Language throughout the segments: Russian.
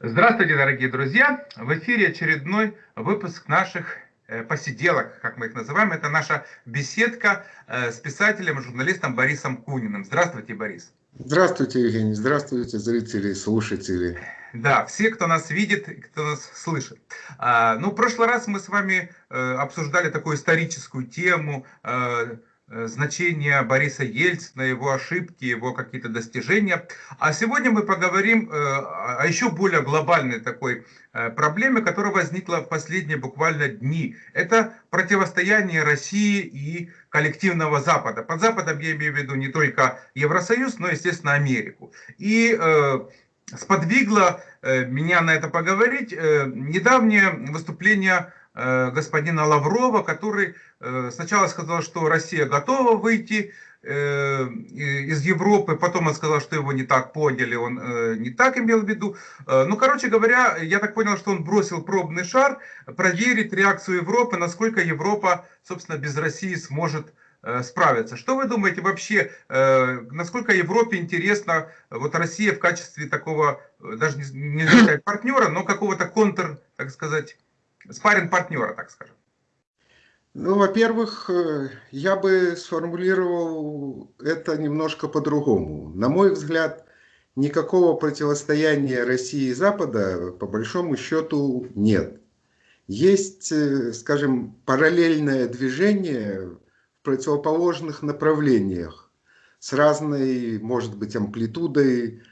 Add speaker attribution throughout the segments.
Speaker 1: Здравствуйте, дорогие друзья! В эфире очередной выпуск наших э, посиделок, как мы их называем. Это наша беседка э, с писателем и журналистом Борисом Куниным. Здравствуйте, Борис.
Speaker 2: Здравствуйте, Евгений. Здравствуйте, зрители, слушатели.
Speaker 1: Да, все, кто нас видит, кто нас слышит. А, ну, в прошлый раз мы с вами э, обсуждали такую историческую тему, Э, значение Бориса Ельцина, его ошибки, его какие-то достижения. А сегодня мы поговорим э, о еще более глобальной такой э, проблеме, которая возникла в последние буквально дни. Это противостояние России и коллективного Запада. Под Западом я имею в виду не только Евросоюз, но, естественно, Америку. И сподвигло меня на это поговорить недавнее выступление господина Лаврова, который Э, сначала сказал, что Россия готова выйти э, из Европы, потом он сказал, что его не так поняли, он э, не так имел в виду. Ну, короче говоря, я так понял, что он бросил пробный шар, проверить реакцию Европы, насколько Европа, собственно, без России сможет справиться. Что вы думаете вообще, насколько Европе интересна вот Россия в качестве такого, даже не сказать партнера, но какого-то контр, так сказать, спарринг партнера, так скажем?
Speaker 2: Ну, во-первых, э, я бы сформулировал это немножко по-другому. На мой взгляд, никакого противостояния России и Запада, по большому счету, нет. Есть, э, скажем, параллельное движение в противоположных направлениях с разной, может быть, амплитудой,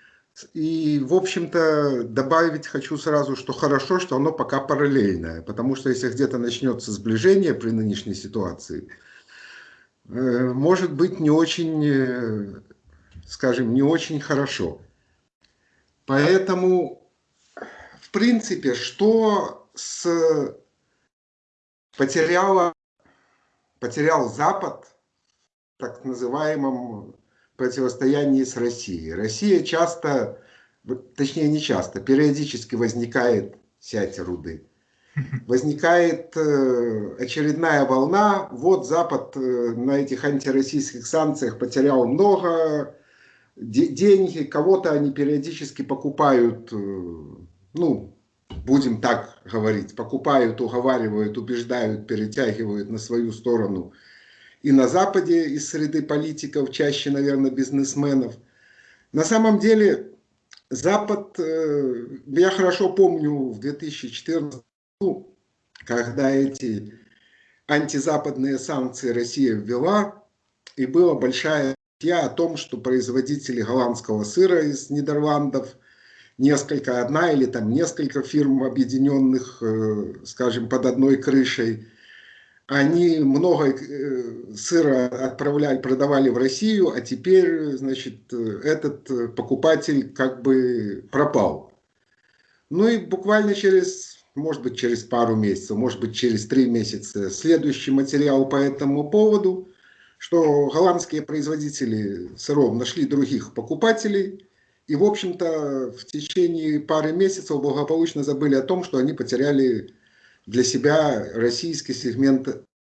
Speaker 2: и, в общем-то, добавить хочу сразу, что хорошо, что оно пока параллельное, потому что если где-то начнется сближение при нынешней ситуации, э, может быть не очень, э, скажем, не очень хорошо. Поэтому, в принципе, что с потеряла, потерял Запад, так называемом противостоянии с Россией. Россия часто, точнее не часто, периодически возникает, сядьте руды, возникает э, очередная волна, вот Запад э, на этих антироссийских санкциях потерял много деньги, кого-то они периодически покупают, э, ну, будем так говорить, покупают, уговаривают, убеждают, перетягивают на свою сторону – и на Западе из среды политиков, чаще, наверное, бизнесменов. На самом деле, Запад, э, я хорошо помню в 2014 году, когда эти антизападные санкции Россия ввела, и была большая статья о том, что производители голландского сыра из Нидерландов, несколько, одна или там несколько фирм, объединенных, э, скажем, под одной крышей, они много э, сыра отправляли, продавали в Россию, а теперь, значит, этот покупатель как бы пропал. Ну и буквально через, может быть, через пару месяцев, может быть, через три месяца следующий материал по этому поводу, что голландские производители сыров нашли других покупателей, и, в общем-то, в течение пары месяцев благополучно забыли о том, что они потеряли для себя российский сегмент,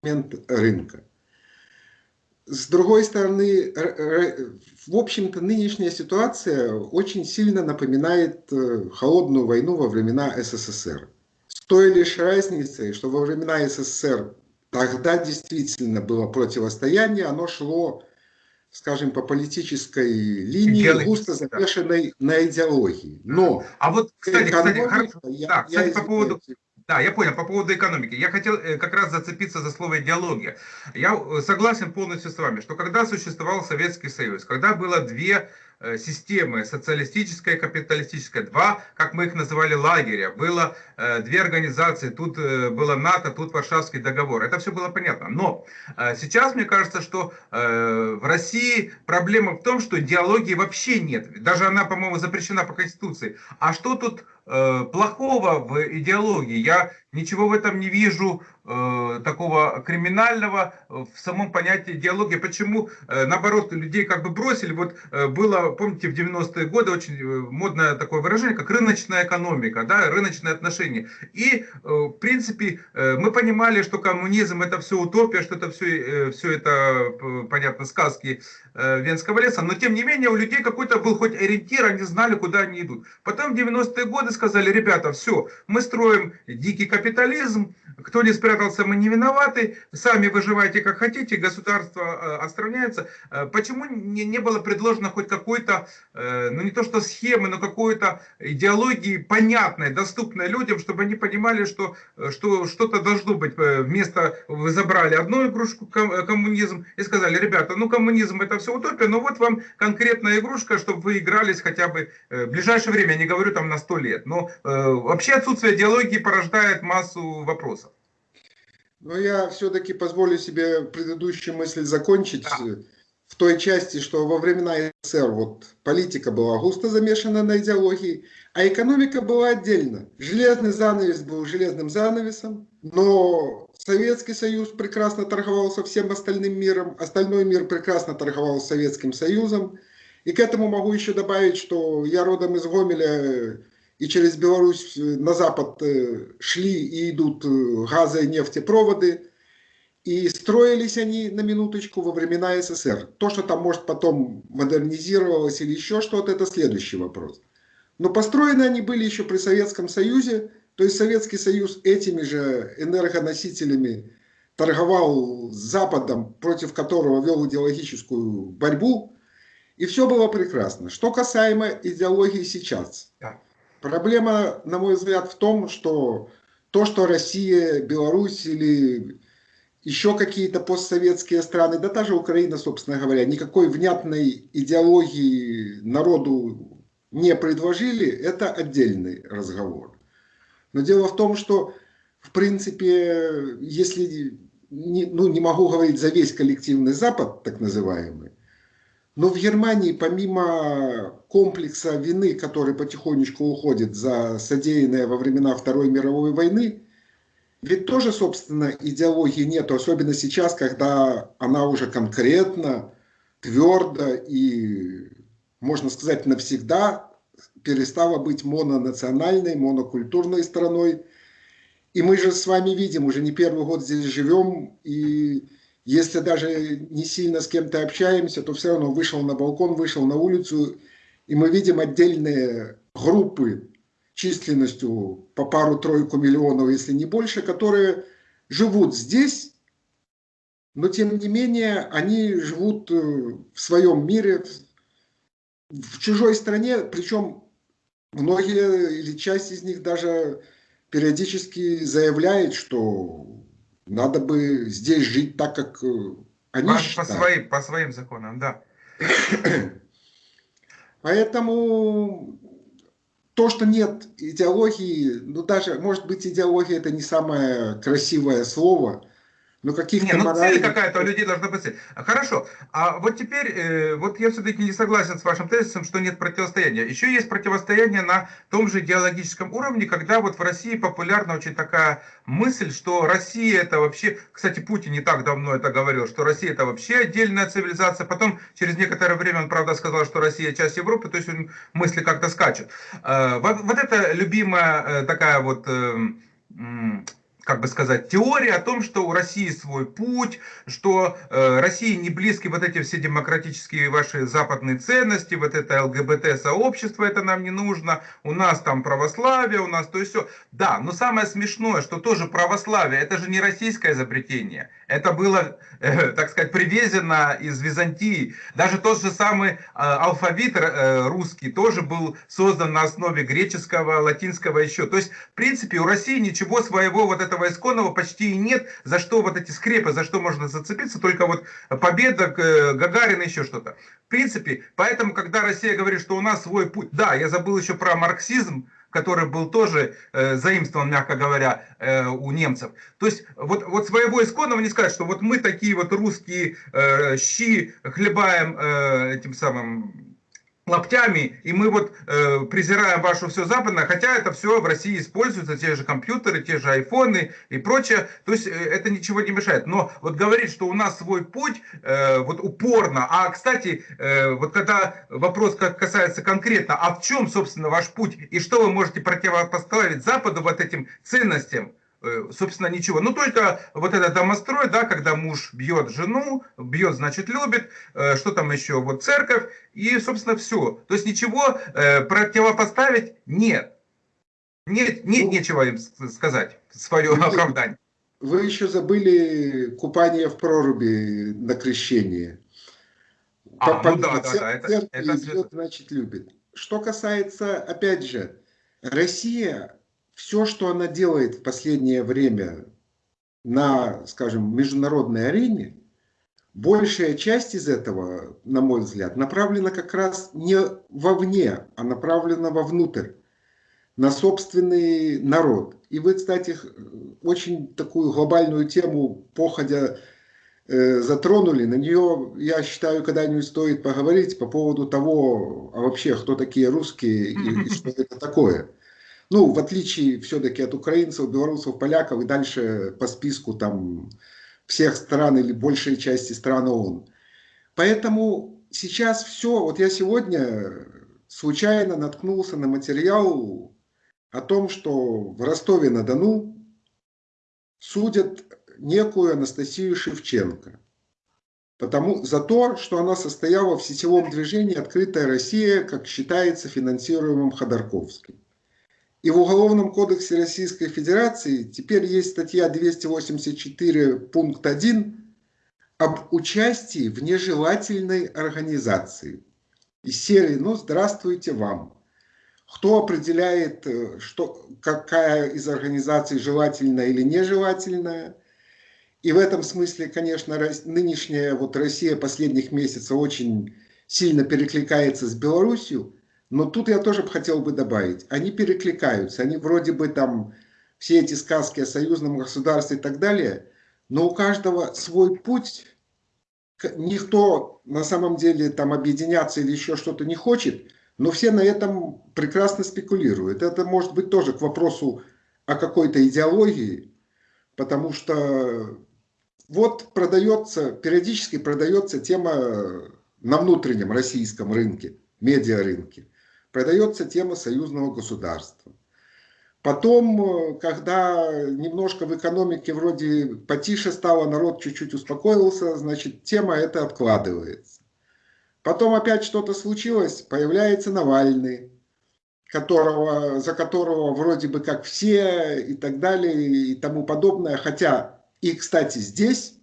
Speaker 2: сегмент рынка. С другой стороны, в общем-то, нынешняя ситуация очень сильно напоминает э, холодную войну во времена СССР. С той лишь разницей, что во времена СССР тогда действительно было противостояние, оно шло, скажем, по политической линии, густо замешанной на идеологии. Но
Speaker 1: а вот, кстати, кстати, хорошо. Я, да, кстати, я по поводу... Да, я понял, по поводу экономики. Я хотел э, как раз зацепиться за слово идеология. Я э, согласен полностью с вами, что когда существовал Советский Союз, когда было две Э, системы, социалистическая и капиталистическая, два, как мы их называли, лагеря, было две организации, тут было НАТО, тут Варшавский договор, это все было понятно. Но сейчас мне кажется, что в России проблема в том, что идеологии вообще нет, даже она, по-моему, запрещена по Конституции. А что тут плохого в идеологии? Я ничего в этом не вижу Э, такого криминального в самом понятии идеологии. Почему, э, наоборот, людей как бы бросили. Вот э, было, помните, в 90-е годы очень модное такое выражение, как рыночная экономика, да, рыночные отношения. И, в принципе, мы понимали, что коммунизм это все утопия, что это все, все это, понятно, сказки Венского леса, но тем не менее у людей какой-то был хоть ориентир, они знали, куда они идут. Потом в 90-е годы сказали, ребята, все, мы строим дикий капитализм, кто не спрятался, мы не виноваты, сами выживайте как хотите, государство э, отстраняется. Э, почему не, не было предложено хоть какой-то, э, ну не то что схемы, но какой-то идеологии понятной, доступной людям, чтобы они понимали, что что что-то должно быть. Вместо вы забрали одну игрушку коммунизм и сказали, ребята, ну коммунизм это все утопия, но вот вам конкретная игрушка, чтобы вы игрались хотя бы в ближайшее время, я не говорю там на сто лет. Но вообще отсутствие идеологии порождает массу вопросов.
Speaker 2: Но я все-таки позволю себе предыдущую мысль закончить да. в той части, что во времена СССР вот политика была густо замешана на идеологии, а экономика была отдельно. Железный занавес был железным занавесом, но Советский Союз прекрасно торговал со всем остальным миром, остальной мир прекрасно торговал с Советским Союзом. И к этому могу еще добавить, что я родом из Гомеля, и через Беларусь э, на запад э, шли и идут э, газы и нефтепроводы. И строились они, на минуточку, во времена СССР. То, что там, может, потом модернизировалось или еще что-то, это следующий вопрос. Но построены они были еще при Советском Союзе. То есть Советский Союз этими же энергоносителями торговал с Западом, против которого вел идеологическую борьбу. И все было прекрасно. Что касаемо идеологии сейчас. Проблема, на мой взгляд, в том, что то, что Россия, Беларусь или еще какие-то постсоветские страны, да та же Украина, собственно говоря, никакой внятной идеологии народу не предложили, это отдельный разговор. Но дело в том, что, в принципе, если, не, ну, не могу говорить за весь коллективный Запад, так называемый, но в Германии, помимо комплекса вины, который потихонечку уходит за содеянное во времена Второй мировой войны, ведь тоже, собственно, идеологии нету, особенно сейчас, когда она уже конкретно, твердо и, можно сказать, навсегда перестала быть мононациональной, монокультурной страной. И мы же с вами видим, уже не первый год здесь живем, и если даже не сильно с кем-то общаемся, то все равно вышел на балкон, вышел на улицу, и мы видим отдельные группы численностью по пару-тройку миллионов, если не больше, которые живут здесь, но тем не менее они живут э, в своем мире, в чужой стране, причем многие или часть из них даже периодически заявляет, что надо бы здесь жить так, как э, они
Speaker 1: по, считают. По своим, по своим законам, да.
Speaker 2: Поэтому то, что нет идеологии, ну даже, может быть, идеология это не самое красивое слово,
Speaker 1: ну, каких-то ну цель какая-то у людей должна быть цель. Хорошо. А вот теперь, э, вот я все-таки не согласен с вашим тезисом, что нет противостояния. Еще есть противостояние на том же идеологическом уровне, когда вот в России популярна очень такая мысль, что Россия это вообще, кстати, Путин не так давно это говорил, что Россия это вообще отдельная цивилизация. Потом через некоторое время он, правда, сказал, что Россия часть Европы, то есть он мысли как-то скачет. Э, вот, вот это любимая э, такая вот э, как бы сказать, теория о том, что у России свой путь, что э, России не близки вот эти все демократические ваши западные ценности, вот это ЛГБТ-сообщество, это нам не нужно, у нас там православие, у нас то и все. Да, но самое смешное, что тоже православие, это же не российское изобретение, это было, э, так сказать, привезено из Византии. Даже тот же самый э, алфавит э, русский тоже был создан на основе греческого, латинского еще. То есть, в принципе, у России ничего своего вот этого исконного почти и нет, за что вот эти скрепы, за что можно зацепиться, только вот победа, Гагарина, еще что-то. В принципе, поэтому, когда Россия говорит, что у нас свой путь, да, я забыл еще про марксизм, который был тоже э, заимствован, мягко говоря, э, у немцев. То есть вот, вот своего исконного не сказать, что вот мы такие вот русские э, щи хлебаем э, этим самым локтями, и мы вот э, презираем ваше все западное, хотя это все в России используется, те же компьютеры, те же айфоны и прочее, то есть э, это ничего не мешает. Но вот говорить, что у нас свой путь, э, вот упорно, а кстати, э, вот когда вопрос касается конкретно, а в чем, собственно, ваш путь, и что вы можете противопоставить Западу вот этим ценностям, собственно, ничего. Ну, только вот этот домострой, да, когда муж бьет жену, бьет, значит, любит, э, что там еще, вот церковь, и, собственно, все. То есть ничего э, противопоставить нет. Нет, нет ну, нечего им сказать, свое вы, оправдание.
Speaker 2: Вы еще забыли купание в проруби на крещение. А, По, ну да, да, да, это, это... Идет, значит, любит. Что касается, опять же, Россия, все, что она делает в последнее время на, скажем, международной арене, большая часть из этого, на мой взгляд, направлена как раз не вовне, а направлена вовнутрь, на собственный народ. И вы, кстати, очень такую глобальную тему, походя, э, затронули. На нее, я считаю, когда-нибудь стоит поговорить по поводу того, а вообще, кто такие русские и, и что это такое. Ну, в отличие все-таки от украинцев, белорусов, поляков и дальше по списку там всех стран или большей части стран ООН. Поэтому сейчас все, вот я сегодня случайно наткнулся на материал о том, что в Ростове-на-Дону судят некую Анастасию Шевченко потому, за то, что она состояла в сетевом движении «Открытая Россия», как считается, финансируемым Ходорковским. И в Уголовном кодексе Российской Федерации теперь есть статья 284 пункт 1 об участии в нежелательной организации. Из серии «Ну, здравствуйте вам». Кто определяет, э, что, какая из организаций желательная или нежелательная? И в этом смысле, конечно, нынешняя вот Россия последних месяцев очень сильно перекликается с Белоруссией, но тут я тоже хотел бы добавить, они перекликаются, они вроде бы там все эти сказки о союзном государстве и так далее, но у каждого свой путь, никто на самом деле там объединяться или еще что-то не хочет, но все на этом прекрасно спекулируют. Это может быть тоже к вопросу о какой-то идеологии, потому что вот продается, периодически продается тема на внутреннем российском рынке, медиарынке продается тема союзного государства. Потом, э, когда немножко в экономике вроде потише стало, народ чуть-чуть успокоился, значит, тема эта откладывается. Потом опять что-то случилось, появляется Навальный, которого, за которого вроде бы как все и так далее и тому подобное. Хотя и, кстати, здесь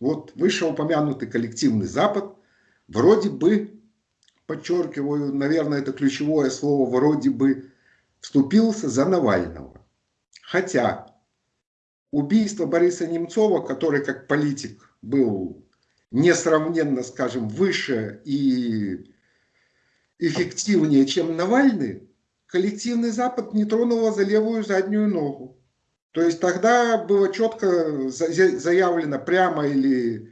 Speaker 2: вот вышеупомянутый коллективный Запад вроде бы подчеркиваю, наверное, это ключевое слово, вроде бы вступился за Навального. Хотя убийство Бориса Немцова, который как политик был несравненно, скажем, выше и эффективнее, чем Навальный, коллективный Запад не тронуло за левую заднюю ногу. То есть тогда было четко заявлено прямо или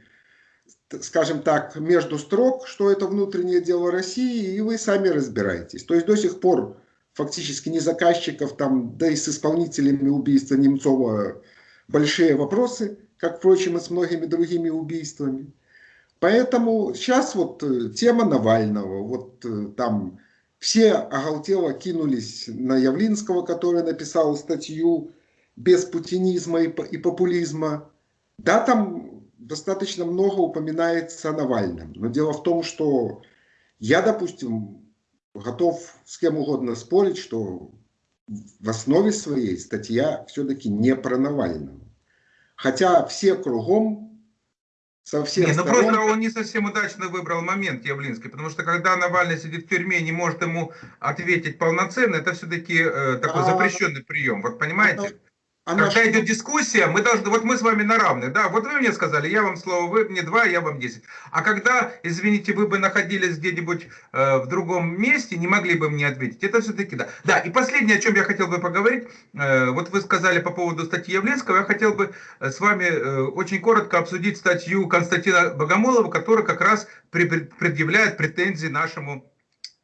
Speaker 2: скажем так, между строк, что это внутреннее дело России, и вы сами разбираетесь. То есть до сих пор фактически не заказчиков, там, да и с исполнителями убийства Немцова большие вопросы, как, впрочем, и с многими другими убийствами. Поэтому сейчас вот э, тема Навального, вот э, там все оголтело кинулись на Явлинского, который написал статью без путинизма и популизма. Да, там достаточно много упоминается о Навальном. Но дело в том, что я, допустим, готов с кем угодно спорить, что в основе своей статья все-таки не про Навального. Хотя все кругом
Speaker 1: со всех не, ну сторон... просто он не совсем удачно выбрал момент Явлинский, потому что когда Навальный сидит в тюрьме и не может ему ответить полноценно, это все-таки э, такой а... запрещенный прием. Вот понимаете? Она Когда идет дискуссия, мы должны, вот мы с вами на равных, да, вот вы мне сказали, я вам слово, вы мне два, я вам десять. А когда, извините, вы бы находились где-нибудь э, в другом месте, не могли бы мне ответить, это все-таки да. Да, и последнее, о чем я хотел бы поговорить, э, вот вы сказали по поводу статьи Явленского, я хотел бы э, с вами э, очень коротко обсудить статью Константина Богомолова, которая как раз предъявляет претензии нашему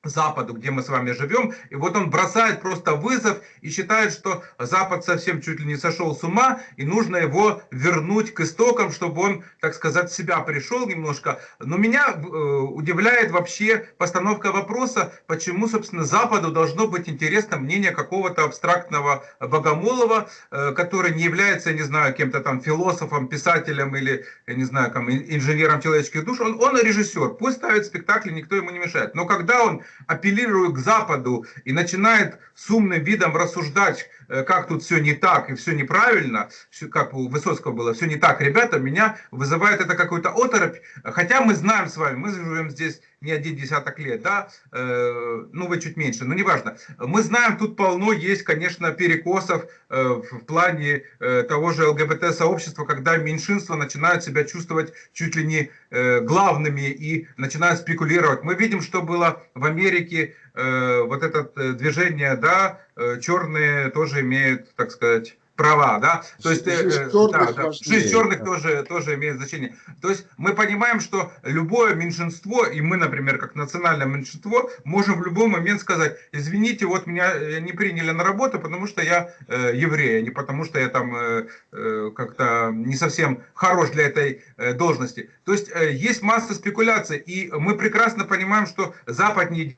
Speaker 1: Западу, где мы с вами живем. И вот он бросает просто вызов и считает, что Запад совсем чуть ли не сошел с ума, и нужно его вернуть к истокам, чтобы он, так сказать, себя пришел немножко. Но меня э, удивляет вообще постановка вопроса, почему, собственно, Западу должно быть интересно мнение какого-то абстрактного богомолова, э, который не является, не знаю, кем-то там философом, писателем или, я не знаю, там, инженером человеческих душ. Он, он режиссер, пусть ставит спектакль, никто ему не мешает. Но когда он апеллирует к Западу и начинает с умным видом рассуждать, э, как тут все не так и все неправильно, как у Высоцкого было, все не так, ребята, меня вызывает это какой-то оторопь, хотя мы знаем с вами, мы живем здесь не один десяток лет, да, э, ну вы чуть меньше, но неважно. Мы знаем, тут полно есть, конечно, перекосов э, в плане э, того же ЛГБТ-сообщества, когда меньшинства начинают себя чувствовать чуть ли не э, главными и начинают спекулировать. Мы видим, что было в Америке, э, вот это э, движение, да, э, черные тоже имеют, так сказать, права, да, то есть э, черных, да, да, жизнь черных тоже, тоже имеет значение. То есть мы понимаем, что любое меньшинство, и мы, например, как национальное меньшинство, можем в любой момент сказать, извините, вот меня э, не приняли на работу, потому что я э, еврей, а не потому что я там э, э, как-то не совсем хорош для этой э, должности. То есть э, есть масса спекуляций, и мы прекрасно понимаем, что Запад не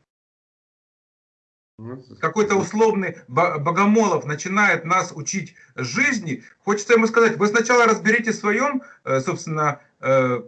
Speaker 1: какой-то условный Богомолов начинает нас учить жизни, хочется ему сказать, вы сначала разберитесь в своем, э, собственно, э,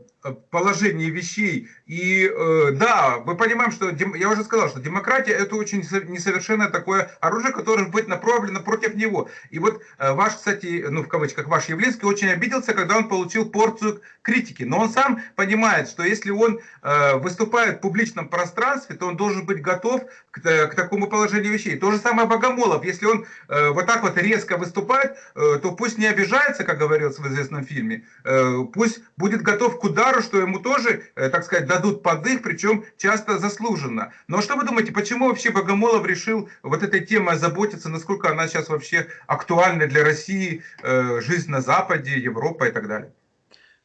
Speaker 1: положении вещей. И э, да, мы понимаем, что я уже сказал, что демократия это очень несовершенное такое оружие, которое будет направлено против него. И вот э, ваш, кстати, ну в кавычках, ваш Явлинский очень обиделся, когда он получил порцию критики. Но он сам понимает, что если он э, выступает в публичном пространстве, то он должен быть готов к, э, к такому положению вещей. То же самое Богомолов. Если он э, вот так вот резко выступает, э, то пусть не обижается, как говорилось в известном фильме, э, пусть будет готов к удару, что ему тоже, э, так сказать, дадут подых, причем часто заслуженно. Но что вы думаете, почему вообще Богомолов решил вот этой темой озаботиться, насколько она сейчас вообще актуальна для России, э, жизнь на Западе, Европа и так далее?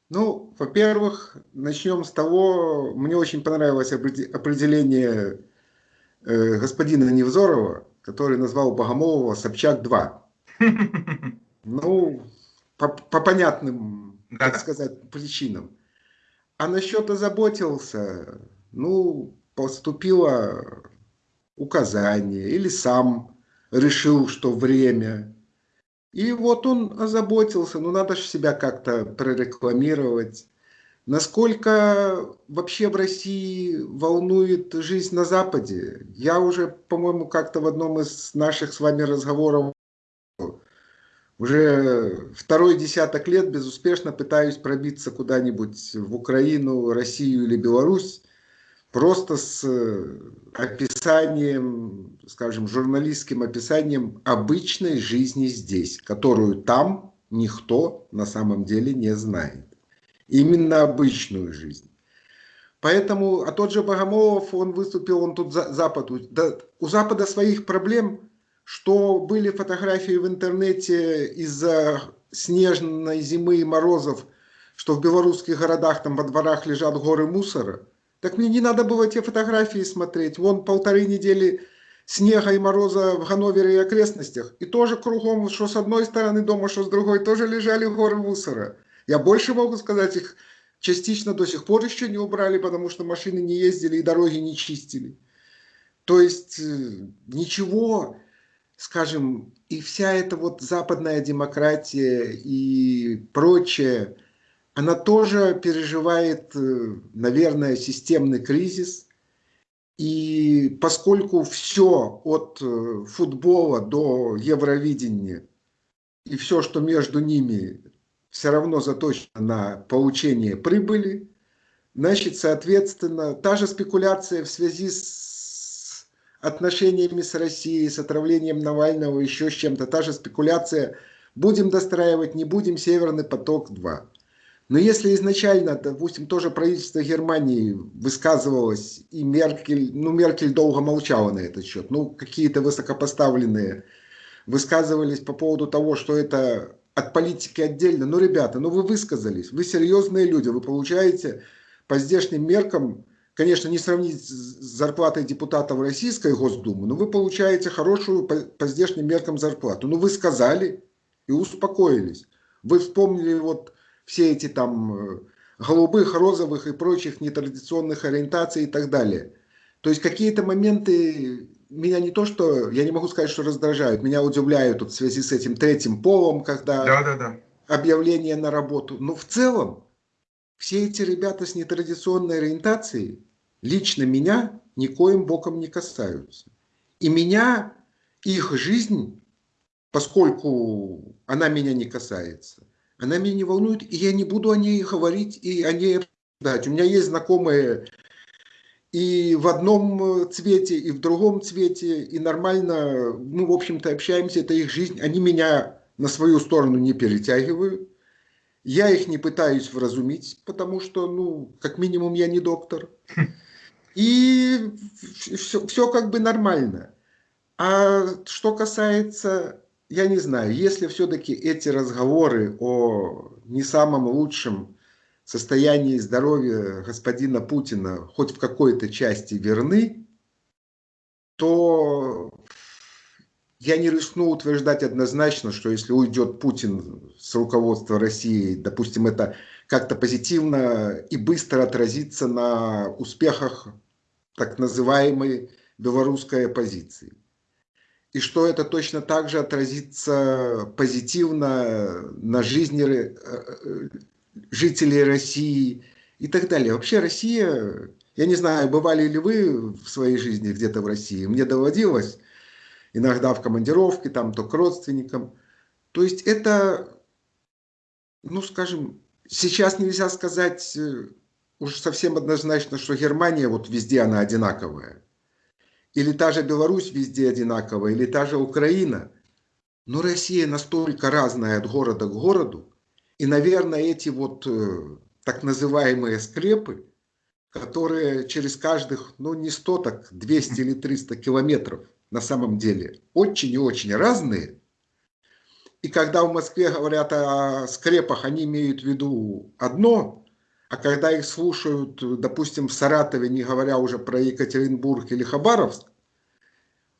Speaker 2: Ну, во-первых, начнем с того, мне очень понравилось определение э, господина Невзорова, который назвал Богомолова Собчак-2. Ну, по, по понятным, так сказать, причинам. А насчет озаботился, ну, поступило указание или сам решил, что время. И вот он озаботился, ну надо же себя как-то прорекламировать. Насколько вообще в России волнует жизнь на Западе? Я уже, по-моему, как-то в одном из наших с вами разговоров уже второй десяток лет безуспешно пытаюсь пробиться куда-нибудь в Украину, Россию или Беларусь, просто с э, описанием, скажем, журналистским описанием обычной жизни здесь, которую там никто на самом деле не знает. Именно обычную жизнь. Поэтому, а тот же Богомолов, он выступил, он тут за, Западу, да, у Запада своих проблем что были фотографии в интернете из-за снежной зимы и морозов, что в белорусских городах там во дворах лежат горы мусора. Так мне не надо было те фотографии смотреть. Вон полторы недели снега и мороза в Ганновере и окрестностях. И тоже кругом, что с одной стороны дома, что с другой, тоже лежали горы мусора. Я больше могу сказать, их частично до сих пор еще не убрали, потому что машины не ездили и дороги не чистили. То есть э, ничего скажем, и вся эта вот западная демократия и прочее, она тоже переживает, э, наверное, системный кризис. И поскольку все от э, футбола до Евровидения и все, что между ними, все равно заточено на получение прибыли, значит, соответственно, та же спекуляция в связи с отношениями с Россией, с отравлением Навального, еще с чем-то. Та же спекуляция. Будем достраивать, не будем, Северный поток-2. Но если изначально, допустим, тоже правительство Германии высказывалось, и Меркель, ну Меркель долго молчала на этот счет, ну какие-то высокопоставленные высказывались по поводу того, что это от политики отдельно. Ну, ребята, ну вы высказались, вы серьезные люди, вы получаете по здешним меркам конечно, не сравнить с зарплатой депутатов Российской Госдумы, но вы получаете хорошую по, по здешним меркам зарплату. Ну, вы сказали и успокоились. Вы вспомнили вот все эти там э, голубых, розовых и прочих нетрадиционных ориентаций и так далее. То есть какие-то моменты меня не то, что, я не могу сказать, что раздражают, меня удивляют вот в связи с этим третьим полом, когда да, да, да. объявление на работу. Но в целом все эти ребята с нетрадиционной ориентацией лично меня никоим боком не касаются. И меня, их жизнь, поскольку она меня не касается, она меня не волнует, и я не буду о ней говорить и о ней обсуждать. У меня есть знакомые и в одном цвете, и в другом цвете, и нормально, ну, в общем-то, общаемся, это их жизнь, они меня на свою сторону не перетягивают, я их не пытаюсь вразумить, потому что, ну, как минимум, я не доктор. И все, все как бы нормально. А что касается, я не знаю, если все-таки эти разговоры о не самом лучшем состоянии здоровья господина Путина хоть в какой-то части верны, то я не рискну утверждать однозначно, что если уйдет Путин с руководства России, допустим, это как-то позитивно и быстро отразится на успехах так называемой белорусской оппозиции. И что это точно так же отразится позитивно на жизни э, э, жителей России и так далее. Вообще Россия, я не знаю, бывали ли вы в своей жизни где-то в России, мне доводилось иногда в командировке, там то к родственникам. То есть это, ну скажем, сейчас нельзя сказать э, уж совсем однозначно, что Германия вот везде она одинаковая. Или та же Беларусь везде одинаковая, или та же Украина. Но Россия настолько разная от города к городу, и, наверное, эти вот э, так называемые скрепы, которые через каждых, ну не 100, так 200 или 300 километров на самом деле очень и очень разные. И когда в Москве говорят о скрепах, они имеют в виду одно, а когда их слушают, допустим, в Саратове, не говоря уже про Екатеринбург или Хабаровск,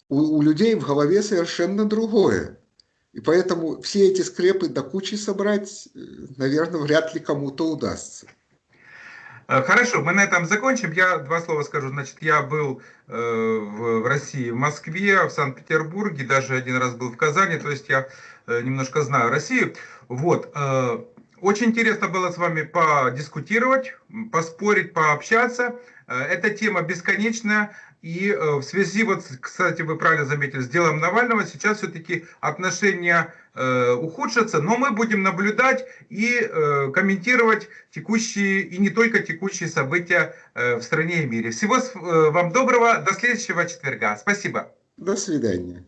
Speaker 2: у, у людей в голове совершенно другое. И поэтому все эти скрепы до кучи собрать, э, наверное, вряд ли кому-то удастся.
Speaker 1: Э, хорошо, мы на этом закончим. Я два слова скажу. Значит, я был э, в, России, в Москве, в Санкт-Петербурге, даже один раз был в Казани, то есть я немножко знаю Россию. Вот. Очень интересно было с вами подискутировать, поспорить, пообщаться. Э, эта тема бесконечная. И э, в связи, вот, кстати, вы правильно заметили, с делом Навального сейчас все-таки отношения э, ухудшатся, но мы будем наблюдать и э, комментировать текущие и не только текущие события э, в стране и мире. Всего э, вам доброго, до следующего четверга. Спасибо.
Speaker 2: До свидания.